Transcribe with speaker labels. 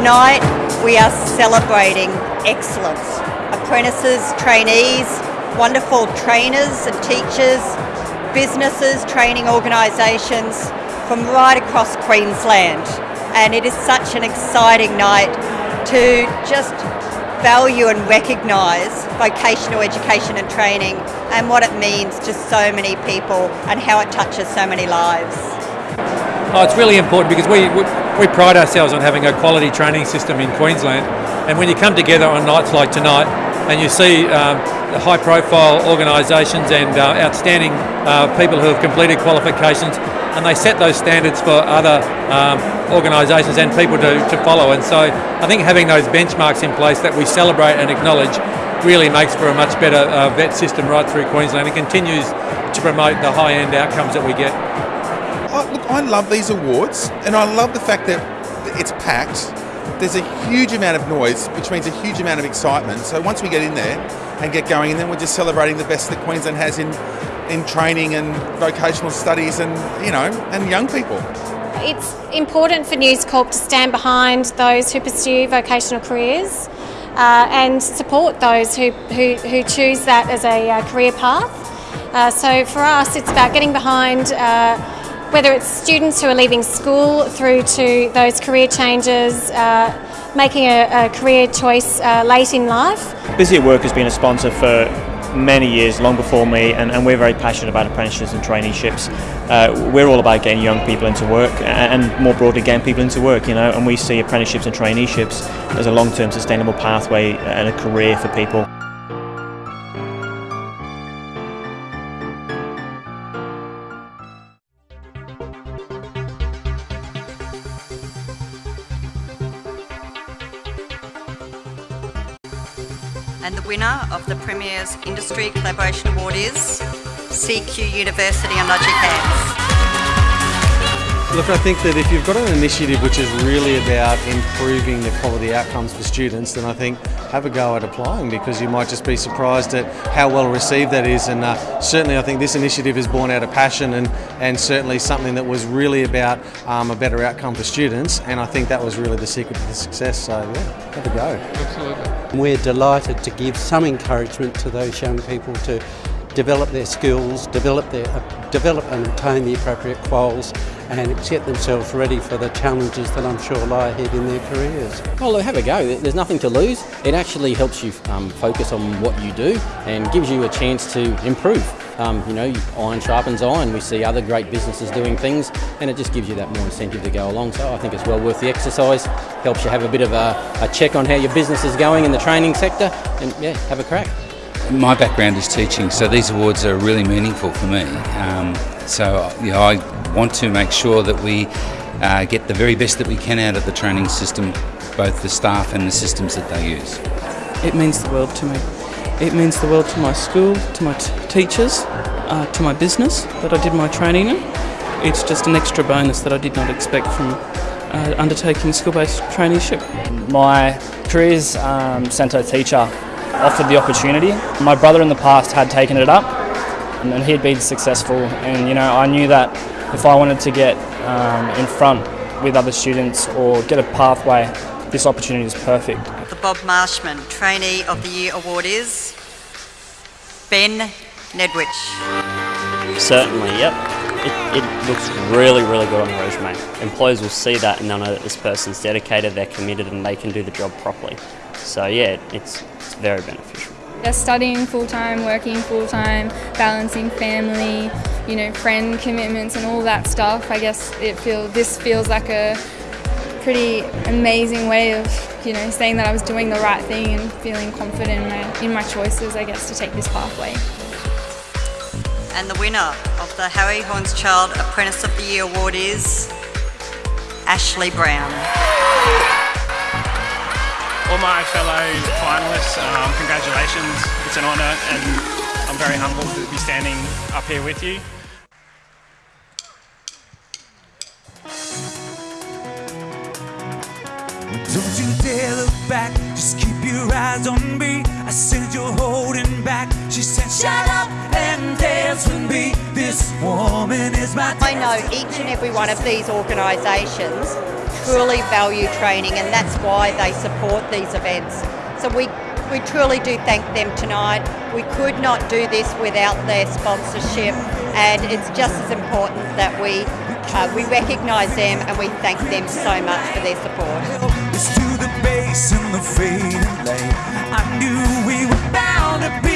Speaker 1: Tonight we are celebrating excellence. Apprentices, trainees, wonderful trainers and teachers, businesses, training organisations from right across Queensland. And it is such an exciting night to just value and recognise vocational education and training and what it means to so many people and how it touches so many lives.
Speaker 2: Oh, it's really important because we, we, we pride ourselves on having a quality training system in Queensland and when you come together on nights like tonight and you see um, high profile organisations and uh, outstanding uh, people who have completed qualifications and they set those standards for other um, organisations and people to, to follow. And so I think having those benchmarks in place that we celebrate and acknowledge really makes for a much better uh, vet system right through Queensland and continues to promote the high end outcomes that we get.
Speaker 3: Oh, look, I love these awards and I love the fact that it's packed. There's a huge amount of noise, which means a huge amount of excitement. So once we get in there and get going, and then we're just celebrating the best that Queensland has in in training and vocational studies and you know and young people.
Speaker 4: It's important for News Corp to stand behind those who pursue vocational careers uh, and support those who, who, who, choose that as a uh, career path. Uh, so for us, it's about getting behind uh, whether it's students who are leaving school through to those career changes, uh, making a, a, career choice uh, late in life.
Speaker 5: Busy at Work has been a sponsor for many years, long before me, and, and we're very passionate about apprenticeships and traineeships. Uh, we're all about getting young people into work and, and more broadly getting people into work, you know, and we see apprenticeships and traineeships as a long-term sustainable pathway and a career for people.
Speaker 1: And the winner of the Premier's Industry Collaboration Award is CQ University and Logic Hands.
Speaker 6: Look, I think that if you've got an initiative which is really about improving the quality outcomes for students, then I think have a go at applying because you might just be surprised at how well received that is. And uh, certainly, I think this initiative is born out of passion and, and certainly something that was really about um, a better outcome for students. And I think that was really the secret to the success. So, yeah, have a go.
Speaker 7: Absolutely. We're delighted to give some encouragement to those young people to develop their skills, develop their uh, develop and obtain the appropriate quals and get themselves ready for the challenges that I'm sure lie ahead in their careers.
Speaker 8: Well, have a go. There's nothing to lose. It actually helps you um, focus on what you do and gives you a chance to improve. Um, you know, iron sharpens iron. We see other great businesses doing things, and it just gives you that more incentive to go along. So I think it's well worth the exercise. Helps you have a bit of a, a check on how your business is going in the training sector, and yeah, have a crack.
Speaker 9: My background is teaching, so these awards are really meaningful for me. Um, so you know, I want to make sure that we uh, get the very best that we can out of the training system, both the staff and the systems that they use.
Speaker 10: It means the world to me. It means the world to my school, to my teachers, uh, to my business that I did my training in. It's just an extra bonus that I did not expect from uh, undertaking school-based traineeship.
Speaker 11: My careers um, centre teacher offered the opportunity. My brother in the past had taken it up and he had been successful and you know I knew that if I wanted to get um, in front with other students or get a pathway this opportunity is perfect.
Speaker 1: The Bob Marshman Trainee of the Year Award is Ben Nedwich.
Speaker 12: Certainly, yep. It, it, looks really, really good on the resume. Employers will see that and they'll know that this person's dedicated, they're committed and they can do the job properly. So yeah, it's, it's very beneficial.
Speaker 13: They're studying full time, working full time, balancing family, you know, friend commitments and all that stuff. I guess it feel this feels like a pretty amazing way of, you know, saying that I was doing the right thing and feeling confident in my, in my choices, I guess, to take this pathway.
Speaker 1: And the winner of the Harry Hauenschild Apprentice of the Year Award is Ashley Brown
Speaker 14: all my fellow finalists, um, congratulations. It's an honour and I'm very humbled to be standing up here with you.
Speaker 15: Don't you dare look back, just keep your eyes on me.
Speaker 1: Each and every one of these organisations truly value training and that's why they support these events. So we, we truly do thank them tonight. We could not do this without their sponsorship and it's just as important that we, uh, we recognise them and we thank them so much for their support.
Speaker 15: It's to the bass and the fading light. I knew we were bound to be